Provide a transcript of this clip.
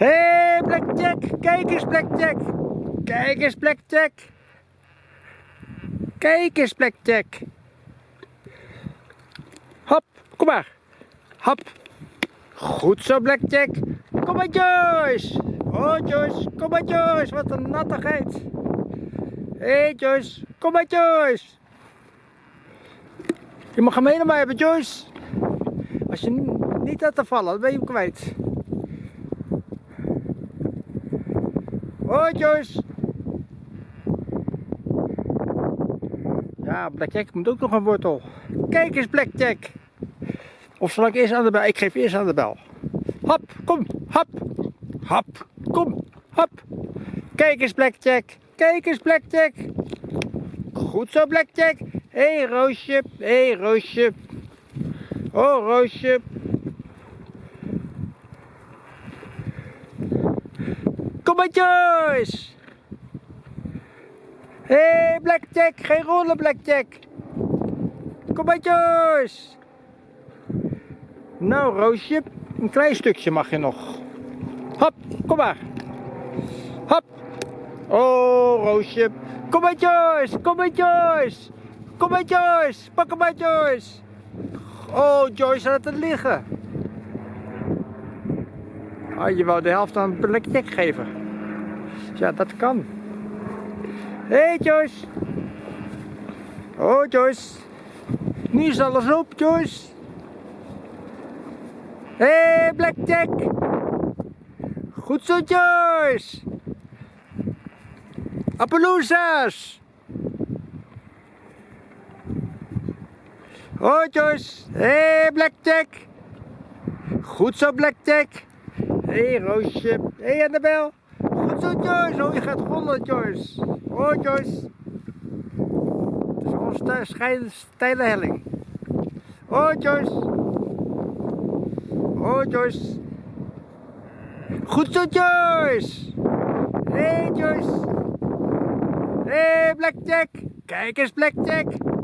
Hé, hey, Blackjack! Kijk eens, Blackjack! Kijk eens, Blackjack! Kijk eens, Blackjack! Hop, kom maar! Hop! Goed zo, Blackjack! Kom maar, Joyce! Oh, Joyce! Kom maar, Joyce! Wat een nattigheid! Hé, hey, Joyce! Kom maar, Joyce! Je mag hem helemaal hebben, Joyce! Als je niet laat vallen, dan ben je hem kwijt. Hoi Joyce. Ja, Blackjack moet ook nog een wortel. Kijk eens Blackjack. Of zal ik eerst aan de bel? Ik geef eerst aan de bel. Hop, kom, hop. Hop, kom, hop. Kijk eens Blackjack. Kijk eens Blackjack. Goed zo Blackjack. Hé hey, Roosje, hé hey, Roosje. Oh Roosje. Kom Joyce! Hé hey, Blackjack, geen rollen Blackjack! Joyce! Nou Roosje, een klein stukje mag je nog. Hop, kom maar. Hop. Oh Roosje. Kom maar Joyce, kom maar Joyce. Kom maar Joyce, pak hem maar Joyce. Oh Joyce laat het liggen. Oh, je wou de helft aan Blackjack geven. Ja, dat kan. Hé hey, Joyce. Oh Joyce. Nu is alles op Joyce. Hé hey, Blackjack. Goed zo Joyce. Appaloosas. Oh Joyce. Hé hey, Blackjack. Goed zo Blackjack. Hé hey, Roosje. Hé hey, Annabel. Goed zo Joyce. Oh je gaat rollen Joyce. Oh Joyce. Het is gewoon een steile helling. Oh Joyce. Oh Joyce. Goed zo Joyce. Hé hey, Joyce. Hé hey, Blackjack. Kijk eens Blackjack.